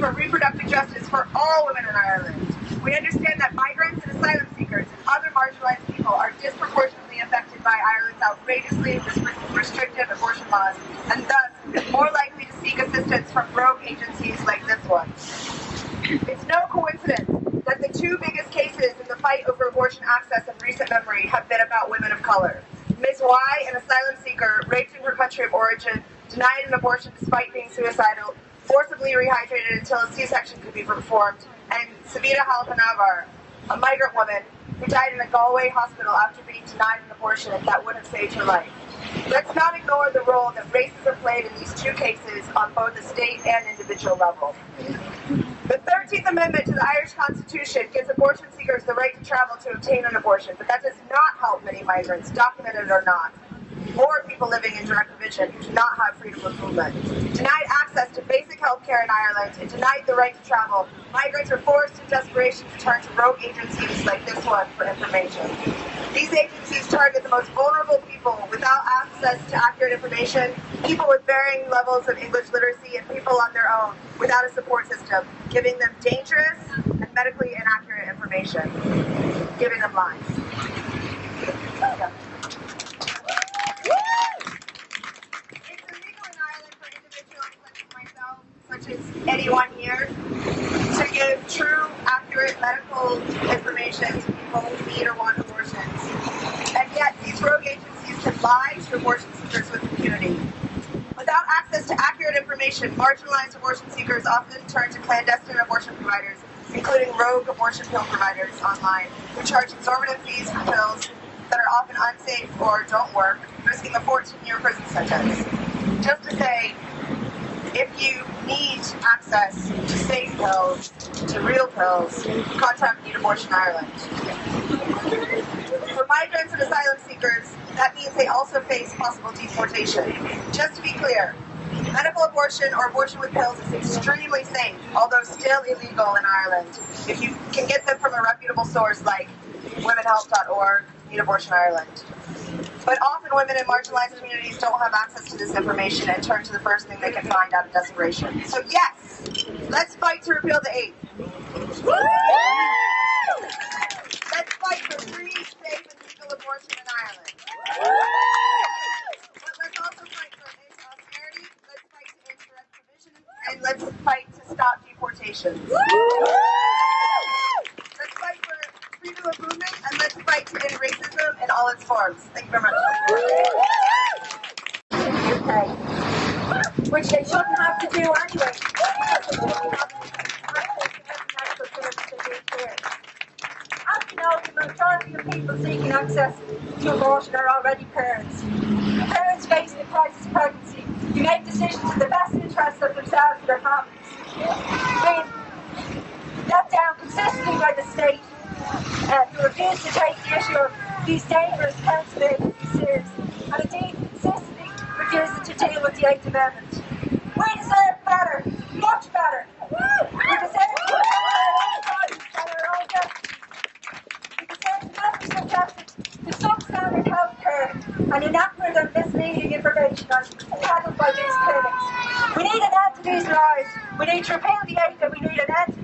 for reproductive justice for all women in Ireland. We understand that migrants and asylum seekers and other marginalized people are disproportionately affected by Ireland's outrageously restrictive abortion laws and thus more likely to seek assistance from rogue agencies like this one. It's no coincidence that the two biggest cases in the fight over abortion access in recent memory have been about women of color. Ms. Y, an asylum seeker, raped in her country of origin, denied an abortion despite being suicidal, forcibly rehydrated until a C-section could be performed, and Savita Halappanavar, a migrant woman who died in a Galway hospital after being denied an abortion that would have saved her life. Let's not ignore the role that racism played in these two cases on both the state and individual level. The 13th Amendment to the Irish Constitution gives abortion seekers the right to travel to obtain an abortion, but that does not help many migrants, documented or not or people living in direct provision who do not have freedom of movement. Denied access care in Ireland and denied the right to travel, migrants are forced in desperation to turn to rogue agencies like this one for information. These agencies target the most vulnerable people without access to accurate information, people with varying levels of English literacy, and people on their own without a support system, giving them dangerous and medically inaccurate information, giving them lies. One year to give true, accurate medical information to people who need or want abortions. And yet, these rogue agencies can lie to abortion seekers with impunity. Without access to accurate information, marginalized abortion seekers often turn to clandestine abortion providers, including rogue abortion pill providers online, who charge exorbitant fees for pills that are often unsafe or don't work, risking a 14-year prison sentence. Just to say, access to safe pills, to real pills, contact Need Abortion Ireland. For migrants and asylum seekers, that means they also face possible deportation. Just to be clear, medical abortion or abortion with pills is extremely safe, although still illegal in Ireland, if you can get them from a reputable source like womenhealth.org, Need Abortion Ireland. But often women in marginalized communities don't have access to this information and turn to the first thing they can find out of desperation. So yes, let's fight to repeal the eighth. Let's fight for free, safe, and legal abortion in Ireland. But let's also fight for austerity, let's fight to end direct provision, and let's fight to stop deportation. Forms. Thank you very much. Which they shouldn't have to do anyway. As you know, the majority of people seeking access to abortion are already parents. Parents facing a crisis pregnancy who make decisions in the best interest of themselves and their families. Being let down consistently by the state uh, who refuse to take the issue of these dangerous council seriously and indeed consistently refusing to deal with the Eighth Amendment. We deserve better, much better. We deserve own destiny. We deserve to not be subjected to substandard health care and inaccurate and misleading information handled by these clinics. We need an end to these lies. We need to repeal the Eighth and we need an end.